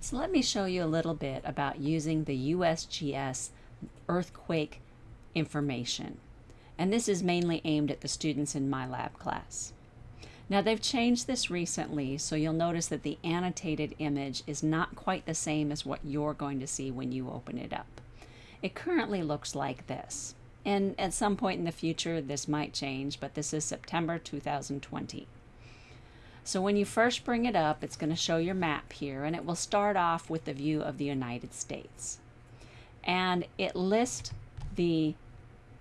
So let me show you a little bit about using the USGS earthquake information. And this is mainly aimed at the students in my lab class. Now they've changed this recently, so you'll notice that the annotated image is not quite the same as what you're going to see when you open it up. It currently looks like this. And at some point in the future, this might change, but this is September 2020. So when you first bring it up, it's going to show your map here, and it will start off with the view of the United States. And it lists the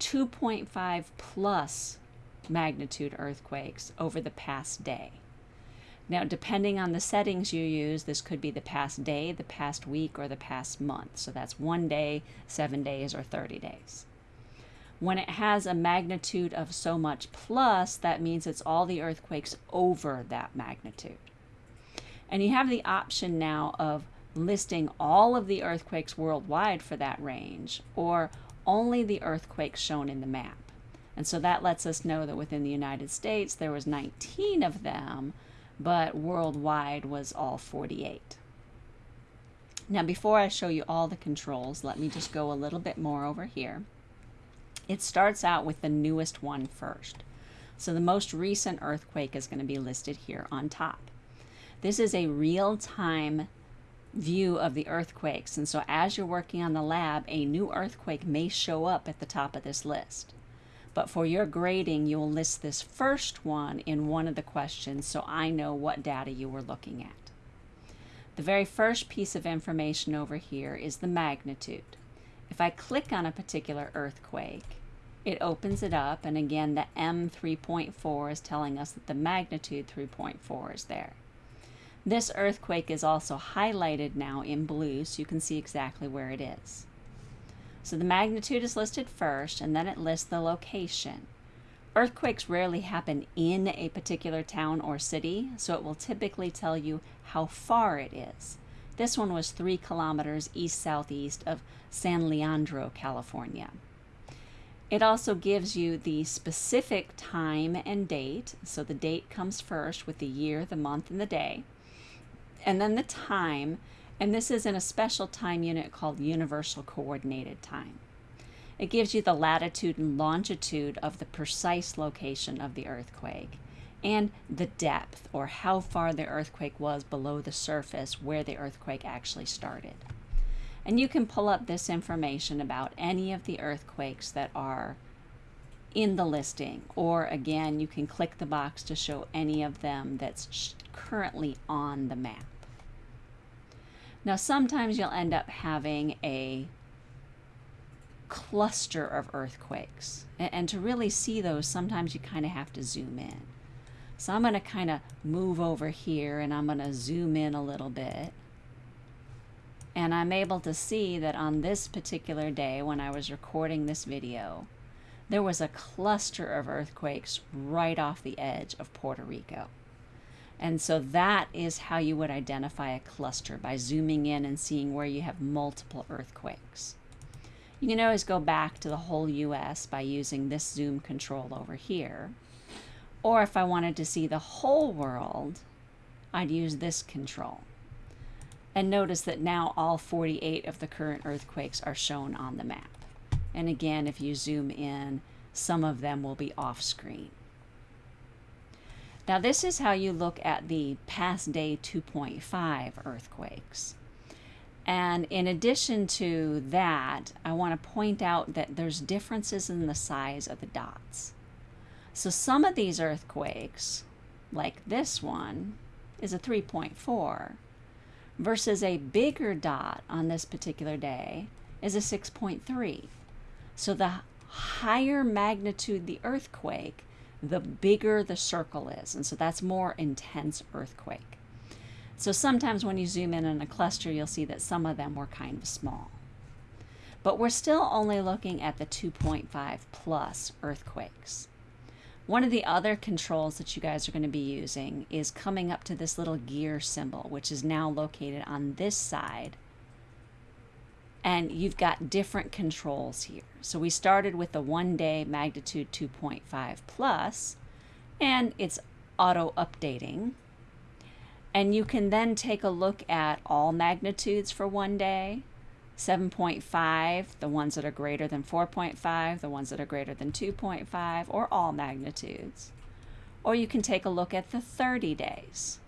2.5 plus magnitude earthquakes over the past day. Now, depending on the settings you use, this could be the past day, the past week, or the past month. So that's one day, seven days, or 30 days. When it has a magnitude of so much plus, that means it's all the earthquakes over that magnitude. And you have the option now of listing all of the earthquakes worldwide for that range, or only the earthquakes shown in the map. And so that lets us know that within the United States there was 19 of them, but worldwide was all 48. Now before I show you all the controls, let me just go a little bit more over here. It starts out with the newest one first. So the most recent earthquake is going to be listed here on top. This is a real-time view of the earthquakes. And so as you're working on the lab, a new earthquake may show up at the top of this list. But for your grading, you'll list this first one in one of the questions so I know what data you were looking at. The very first piece of information over here is the magnitude. If I click on a particular earthquake, it opens it up and again the M 3.4 is telling us that the magnitude 3.4 is there. This earthquake is also highlighted now in blue so you can see exactly where it is. So the magnitude is listed first and then it lists the location. Earthquakes rarely happen in a particular town or city, so it will typically tell you how far it is. This one was three kilometers east-southeast of San Leandro, California. It also gives you the specific time and date. So the date comes first with the year, the month, and the day and then the time, and this is in a special time unit called Universal Coordinated Time. It gives you the latitude and longitude of the precise location of the earthquake and the depth or how far the earthquake was below the surface where the earthquake actually started. And you can pull up this information about any of the earthquakes that are in the listing or again you can click the box to show any of them that's currently on the map. Now sometimes you'll end up having a cluster of earthquakes. And, to really see those, sometimes you kind of have to zoom in. So I'm going to kind of move over here and I'm going to zoom in a little bit. And I'm able to see that on this particular day when I was recording this video, there was a cluster of earthquakes right off the edge of Puerto Rico. And so that is how you would identify a cluster by zooming in and seeing where you have multiple earthquakes. You can always go back to the whole US by using this zoom control over here. Or if I wanted to see the whole world, I'd use this control. And notice that now all 48 of the current earthquakes are shown on the map. And again, if you zoom in, some of them will be off screen. Now this is how you look at the past day 2.5 earthquakes. And in addition to that, I want to point out that there's differences in the size of the dots. So some of these earthquakes, like this one, is a 3.4 versus a bigger dot on this particular day is a 6.3. So the higher magnitude the earthquake, the bigger the circle is. And so that's more intense earthquake. So sometimes when you zoom in on a cluster, you'll see that some of them were kind of small. But we're still only looking at the 2.5 plus earthquakes. One of the other controls that you guys are going to be using is coming up to this little gear symbol, which is now located on this side and you've got different controls here. So we started with the one day magnitude 2.5 plus, and it's auto updating. And you can then take a look at all magnitudes for one day 7.5, the ones that are greater than 4.5, the ones that are greater than 2.5, or all magnitudes. Or you can take a look at the 30 days.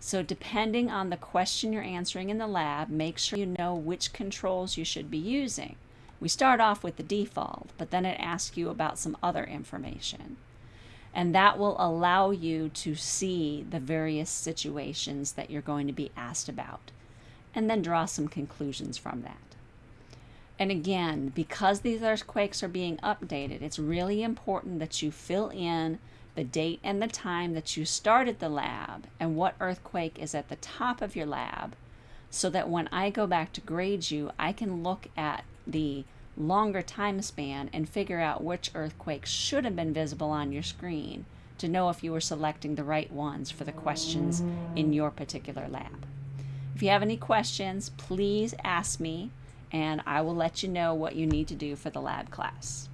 So depending on the question you're answering in the lab, make sure you know which controls you should be using. We start off with the default, but then it asks you about some other information. And that will allow you to see the various situations that you're going to be asked about and then draw some conclusions from that. And again, because these earthquakes are being updated, it's really important that you fill in the date and the time that you started the lab and what earthquake is at the top of your lab so that when I go back to grade you, I can look at the longer time span and figure out which earthquakes should have been visible on your screen to know if you were selecting the right ones for the questions in your particular lab. If you have any questions, please ask me and I will let you know what you need to do for the lab class.